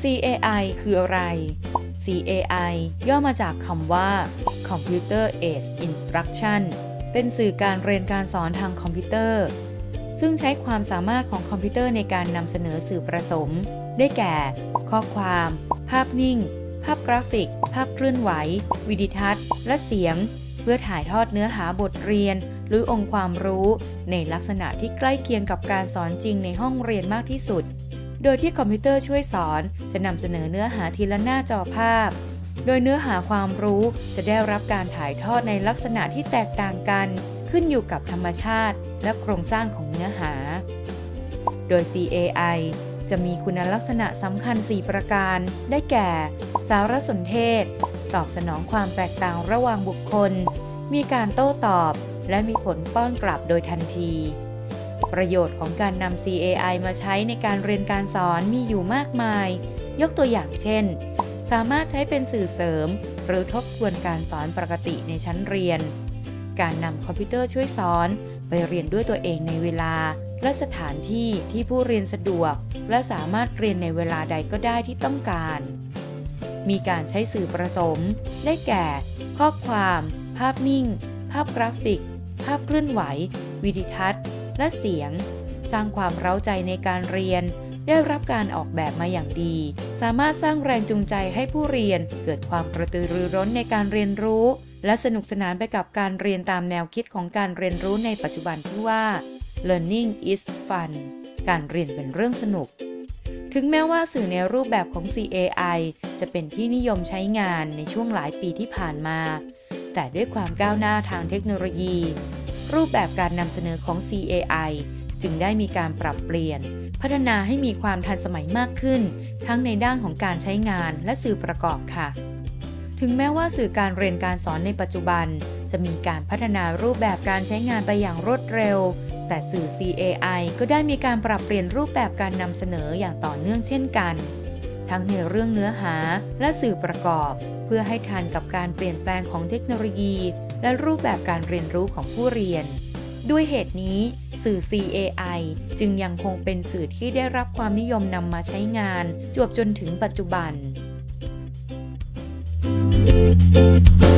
CAI คืออะไร CAI ย่อมาจากคำว่า Computer Aided Instruction เป็นสื่อการเรียนการสอนทางคอมพิวเตอร์ ซึ่งใช้ความสามารถของคอมพิวเตอร์ในการนำเสนอสื่อประสม ได้แก่ ข้อความ ภาพนิ่ง ภาพกราฟิก ภาพเคลื่อนไหว วิดิทัศน์ และเสียง เพื่อถ่ายทอดเนื้อหาบทเรียน หรือองค์ความรู้ ในลักษณะที่ใกล้เคียงกับการสอนจริงในห้องเรียนมากที่สุด โดยที่คอมพิวเตอร์ช่วยสอนจะนำเสนอเนื้อหาทีละหน้าจอภาพ โดยเนื้อหาความรู้จะได้รับการถ่ายทอดในลักษณะที่แตกต่างกัน ขึ้นอยู่กับธรรมชาติ และโครงสร้างของเนื้อหา โดย CAI จะมีคุณลักษณะสำคัญ 4 ประการ ได้แก่ สารสนเทศ ตอบสนองความแตกต่างระหว่างบุคคล มีการโต้ตอบ และมีผลป้อนกลับโดยทันที ประโยชน์ของการนำ CAI มาใช้ในการเรียนการสอนมีอยู่มากมาย ยกตัวอย่างเช่น สามารถใช้เป็นสื่อเสริม หรือทบทวนการสอนปกติในชั้นเรียน การนำคอมพิวเตอร์ช่วยสอน ไปเรียนด้วยตัวเองในเวลา และสถานที่ที่ผู้เรียนสะดวก และสามารถเรียนในเวลาใดก็ได้ที่ต้องการ มีการใช้สื่อประสม ได้แก่ ข้อความ ภาพนิ่ง ภาพกราฟิก ภาพเคลื่อนไหว วิดิทัศน์ และเสียง สร้างความเร้าใจในการเรียน ได้รับการออกแบบมาอย่างดี สามารถสร้างแรงจูงใจให้ผู้เรียน เกิดความกระตือรือร้นในการเรียนรู้ และสนุกสนานไปกับการเรียนตามแนวคิดของการเรียนรู้ในปัจจุบันที่ว่า learning is fun การเรียนเป็นเรื่องสนุก ถึงแม้ว่าสื่อในรูปแบบของ CAI จะเป็นที่นิยมใช้งานในช่วงหลายปีที่ผ่านมา แต่ด้วยความก้าวหน้าทางเทคโนโลยี รูปแบบการนำเสนอของ CAI จึงได้มีการปรับเปลี่ยน พัฒนาให้มีความทันสมัยมากขึ้น ทั้งในด้านของการใช้งานและสื่อประกอบค่ะ ถึงแม้ว่าสื่อการเรียนการสอนในปัจจุบัน จะมีการพัฒนารูปแบบการใช้งานไปอย่างรวดเร็ว แต่สื่อ CAI ก็ได้มีการปรับเปลี่ยนรูปแบบการนำเสนออย่างต่อเนื่องเช่นกัน ทั้งในเรื่องเนื้อหาและสื่อประกอบ เพื่อให้ทันกับการเปลี่ยนแปลงของเทคโนโลยี และรูปแบบการเรียนรู้ของผู้เรียน ด้วยเหตุนี้ สื่อ CAI จึงยังคงเป็นสื่อที่ได้รับความนิยมนำมาใช้งาน จวบจนถึงปัจจุบัน Thank you.